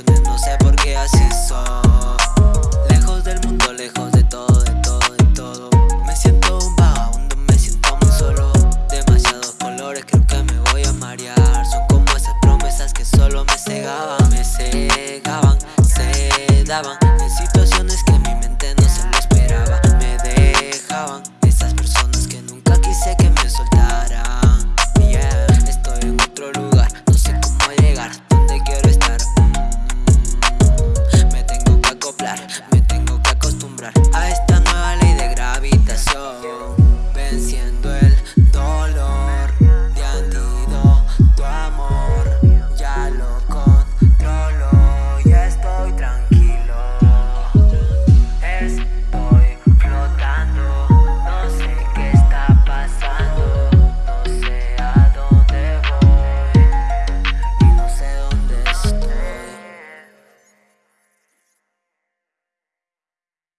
no sé por qué así son Lejos del mundo, lejos de todo, de todo, de todo. Me siento un vagabundo, me siento muy solo. Demasiados colores, creo que me voy a marear. Son como esas promesas que solo me cegaban Me cegaban, se daban. En situaciones que mi mente no se lo esperaba Me dejaban. a esta nueva ley de gravitación Venciendo el